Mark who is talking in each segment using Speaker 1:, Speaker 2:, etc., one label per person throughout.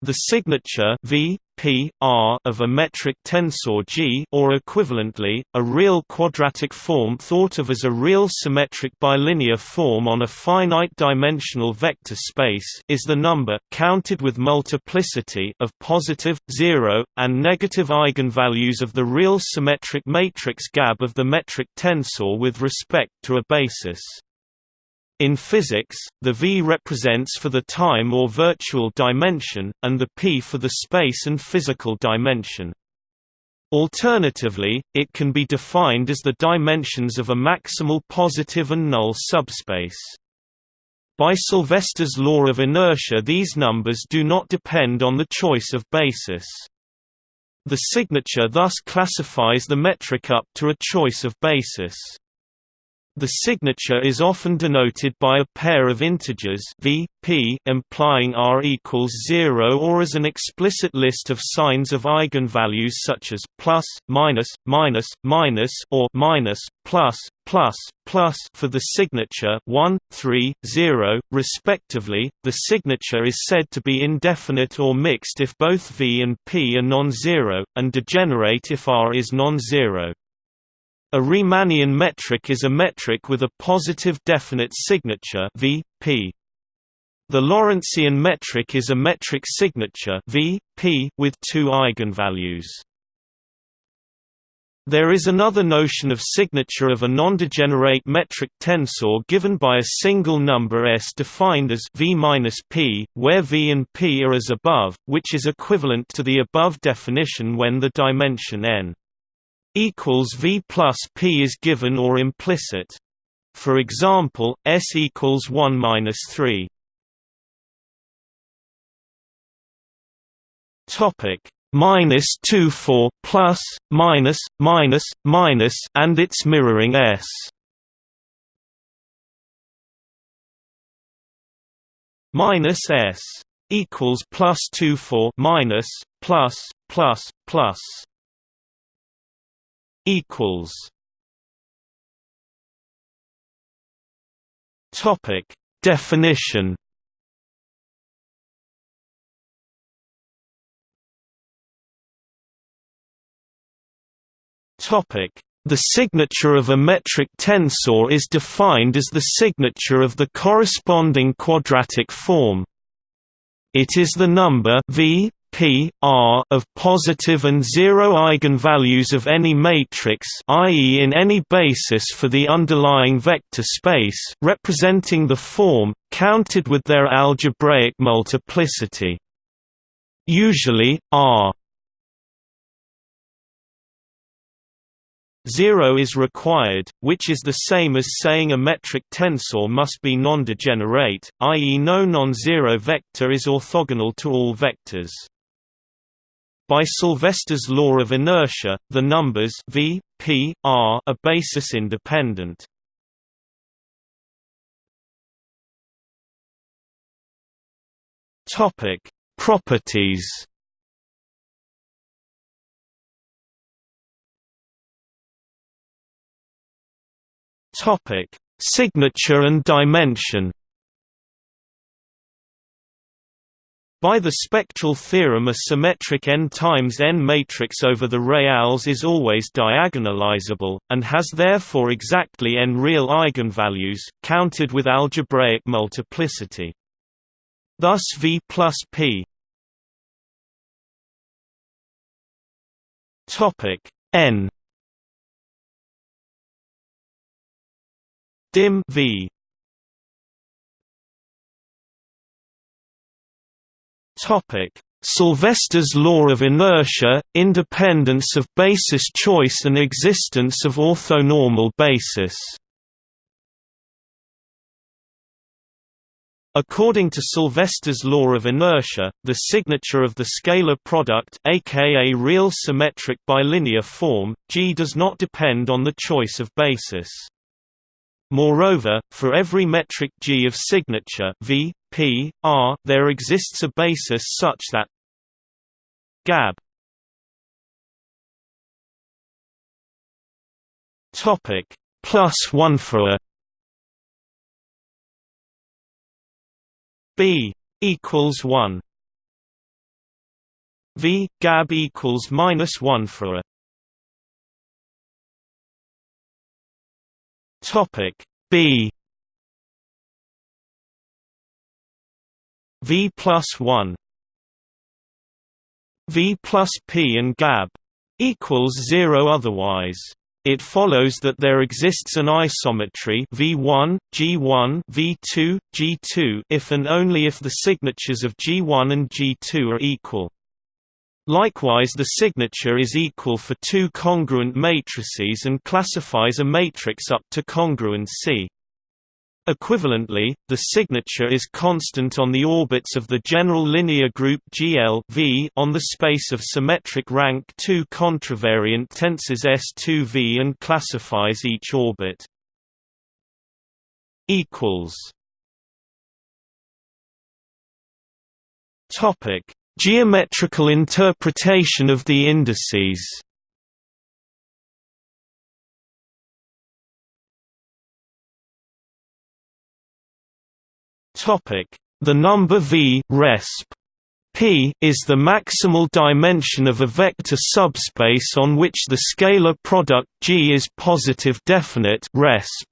Speaker 1: The signature v, p, r of a metric tensor G or equivalently, a real quadratic form thought of as a real symmetric bilinear form on a finite-dimensional vector space is the number counted with multiplicity of positive, zero, and negative eigenvalues of the real symmetric matrix GAB of the metric tensor with respect to a basis. In physics, the V represents for the time or virtual dimension, and the P for the space and physical dimension. Alternatively, it can be defined as the dimensions of a maximal positive and null subspace. By Sylvester's law of inertia these numbers do not depend on the choice of basis. The signature thus classifies the metric up to a choice of basis. The signature is often denoted by a pair of integers v, p, implying r equals 0 or as an explicit list of signs of eigenvalues such as plus, minus, minus, minus or minus, plus, plus, plus for the signature 1, 3, 0, respectively. The signature is said to be indefinite or mixed if both v and p are non-zero, and degenerate if r is non-zero. A Riemannian metric is a metric with a positive definite signature v, p. The Lorentzian metric is a metric signature v, p with two eigenvalues. There is another notion of signature of a non-degenerate metric tensor given by a single number s defined as v-p, where v and p are as above, which is equivalent to the above definition when the dimension n equals V plus P is given or implicit. For example, S equals 1 minus 3. Topic minus 2 4 plus minus minus minus and its mirroring S. Minus S equals plus 2 4 minus plus plus plus equals Topic Definition Topic the signature of a metric tensor is defined as the signature of the corresponding quadratic form. It is the number v P R of positive and zero eigenvalues of any matrix i.e. in any basis for the underlying vector space representing the form, counted with their algebraic multiplicity. Usually, R 0 is required, which is the same as saying a metric tensor must be non-degenerate, i.e. no non-zero vector is orthogonal to all vectors. By Sylvester's law of inertia, the numbers v, p, r are basis independent. Topic: Properties. Topic: Signature and dimension. By the spectral theorem a symmetric n times n matrix over the reals is always diagonalizable, and has therefore exactly n real eigenvalues, counted with algebraic multiplicity. Thus V plus P. N. Dim V Topic: Sylvester's law of inertia, independence of basis choice and existence of orthonormal basis. According to Sylvester's law of inertia, the signature of the scalar product aka real symmetric bilinear form, G does not depend on the choice of basis. Moreover, for every metric G of signature v, p, r, there exists a basis such that gab topic plus 1 for a b equals 1 v gab equals minus one for a topic b. V plus one. V plus p and gab equals zero otherwise. It follows that there exists an isometry V1, G1, V2, G2 if and only if the signatures of G1 and G2 are equal. Likewise the signature is equal for two congruent matrices and classifies a matrix up to congruency. Equivalently, the signature is constant on the orbits of the general linear group GL v on the space of symmetric rank 2 contravariant tensors S2V and classifies each orbit. Topic: Geometrical interpretation of the indices. The number V resp. P is the maximal dimension of a vector subspace on which the scalar product G is positive definite resp.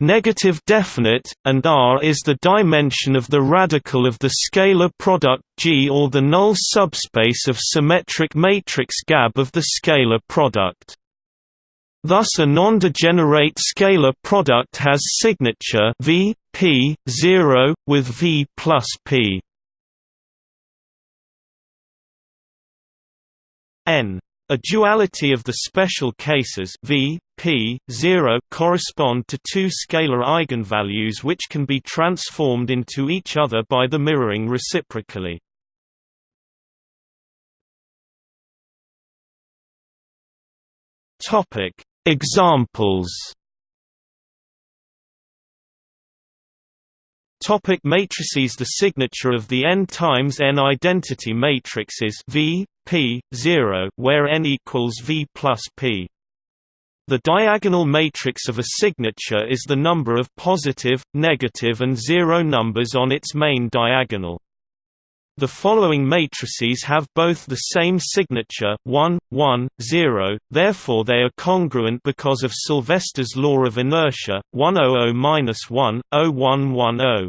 Speaker 1: Negative definite, and R is the dimension of the radical of the scalar product G or the null subspace of symmetric matrix GAB of the scalar product. Thus a non-degenerate scalar product has signature V, P, 0, with V plus P. N. A duality of the special cases V, P, 0 correspond to two scalar eigenvalues which can be transformed into each other by the mirroring reciprocally. Examples Topic matrices The signature of the n times n identity matrix is V, P, 0 where n equals V plus P. The diagonal matrix of a signature is the number of positive, negative and zero numbers on its main diagonal. The following matrices have both the same signature 1, 1, 0, therefore they are congruent because of Sylvester's law of inertia 100-1, 0110.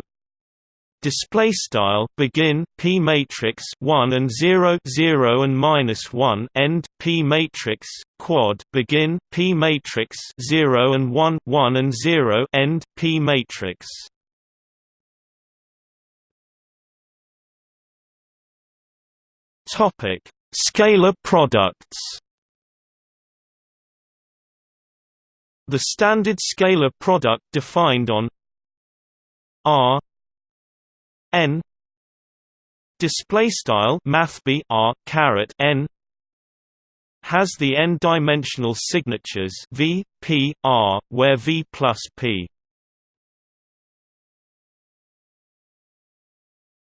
Speaker 1: Display style begin p matrix 1 and 0 0 and minus 1 end p matrix quad begin p matrix 0 and 1 1 and 0 end p matrix Topic: Scalar products. The standard scalar product defined on R n display style mathb r caret n has the n-dimensional signatures v, p, r, where v plus p.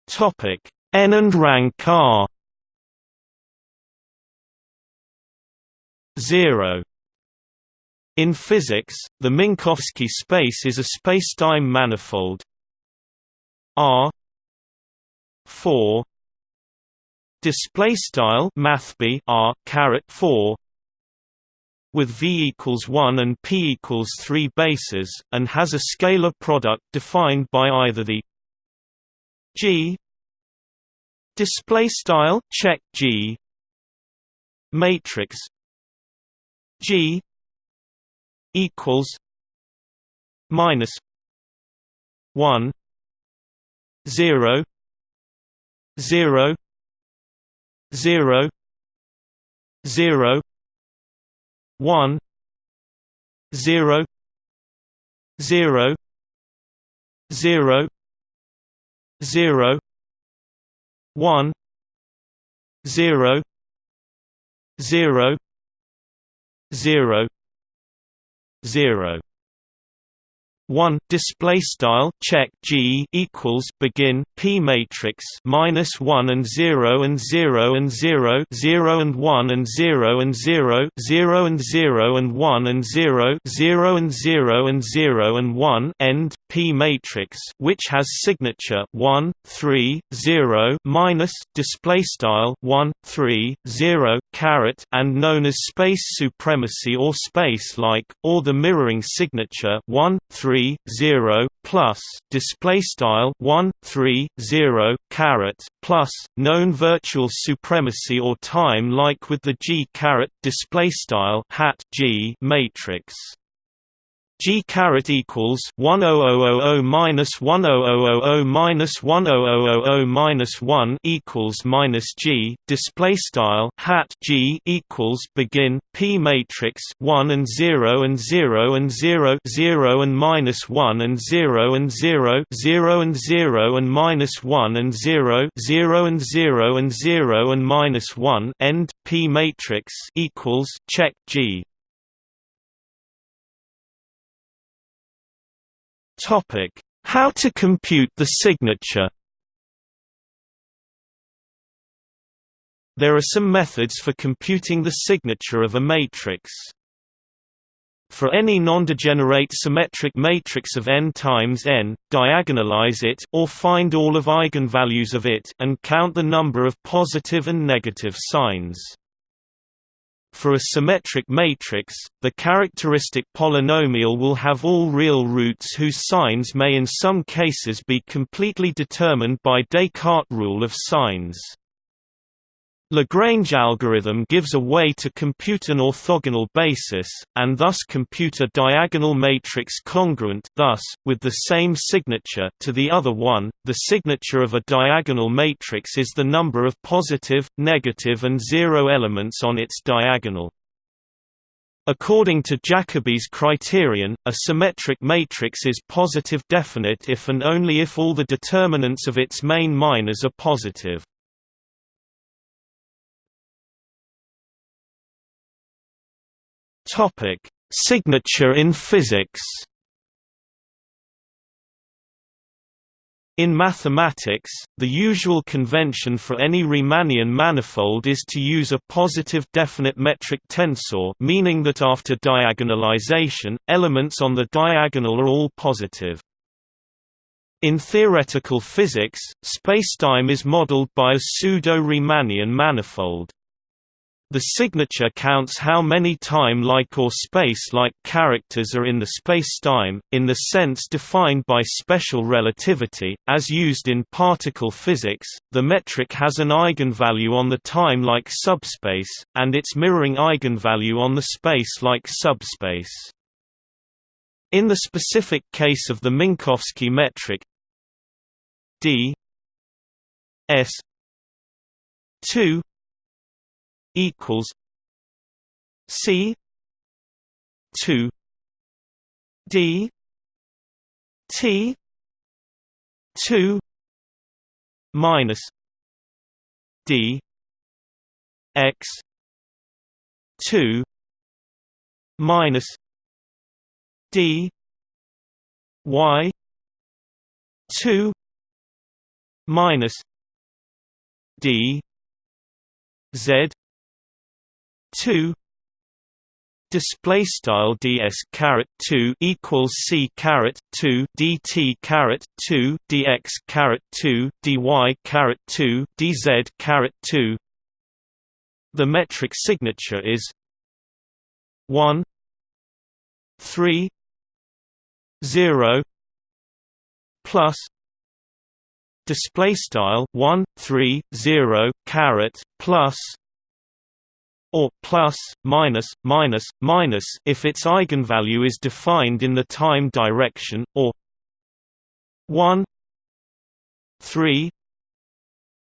Speaker 1: Topic n and rank r. 0 in physics, the Minkowski space is a spacetime manifold R 4 display style mathb R caret 4 with V equals 1 and P equals 3 bases and has a scalar product defined by either the G display style check G matrix G equals minus one zero zero zero zero one zero zero zero zero one zero zero zero zero one display style check G equals begin P matrix minus one and zero and zero and zero zero and one and zero and zero zero and zero and one and zero zero and zero and zero and one end P matrix which has signature one three zero minus display style one three zero caret and known as space supremacy or space like or the mirroring signature one three 3 0 plus display style 1 3 0 caret plus known virtual supremacy or time like with the G caret display style hat G matrix G caret equals one oh oh oh oh minus one oh oh oh oh minus one oh oh oh oh minus one equals minus G. Display style hat G equals begin P matrix one and zero and zero and zero zero and minus one and zero and zero zero and zero and minus one and zero zero and zero and zero and minus one end P matrix equals check G Topic: How to compute the signature. There are some methods for computing the signature of a matrix. For any non-degenerate symmetric matrix of n times n, diagonalize it or find all of eigenvalues of it and count the number of positive and negative signs. For a symmetric matrix, the characteristic polynomial will have all real roots whose signs may in some cases be completely determined by Descartes' rule of signs. Lagrange algorithm gives a way to compute an orthogonal basis, and thus compute a diagonal matrix congruent thus, with the same signature to the other one. The signature of a diagonal matrix is the number of positive, negative and zero elements on its diagonal. According to Jacobi's criterion, a symmetric matrix is positive definite if and only if all the determinants of its main minors are positive. Topic: Signature in physics. In mathematics, the usual convention for any Riemannian manifold is to use a positive definite metric tensor meaning that after diagonalization, elements on the diagonal are all positive. In theoretical physics, spacetime is modeled by a pseudo-Riemannian manifold. The signature counts how many time-like or space-like characters are in the spacetime, in the sense defined by special relativity, as used in particle physics. The metric has an eigenvalue on the time-like subspace, and its mirroring eigenvalue on the space-like subspace. In the specific case of the Minkowski metric d s 2 equals C two D T two minus D X two minus D Y two minus D Z two display style ds caret 2 equals c caret 2 dt caret 2 dx caret 2 dy caret 2 dz caret 2 the metric signature is 1 3 0 plus display style 1 3 0 caret plus or plus, minus, minus, minus if its eigenvalue is defined in the time direction, or 1 3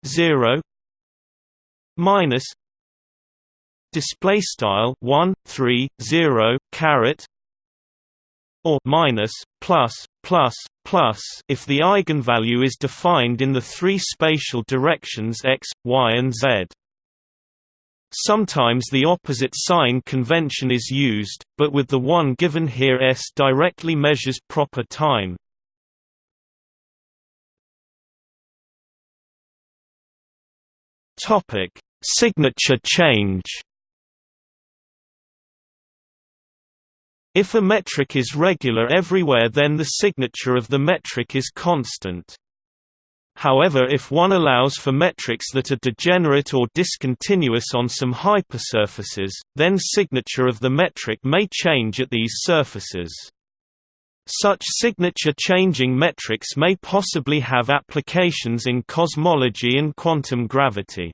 Speaker 1: 0 minus display style 1 3 0 caret or minus plus plus plus if the eigenvalue is defined in the three spatial directions x y and z Sometimes the opposite sign convention is used, but with the one given here S directly measures proper time. Topic: Signature change. If a metric is regular everywhere then the signature of the metric is constant. However if one allows for metrics that are degenerate or discontinuous on some hypersurfaces, then signature of the metric may change at these surfaces. Such signature-changing metrics may possibly have applications in cosmology and quantum gravity.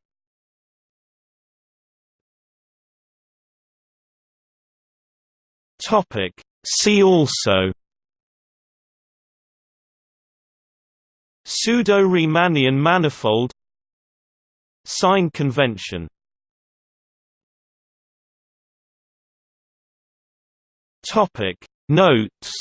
Speaker 1: See also Pseudo-Riemannian manifold Sign convention. Notes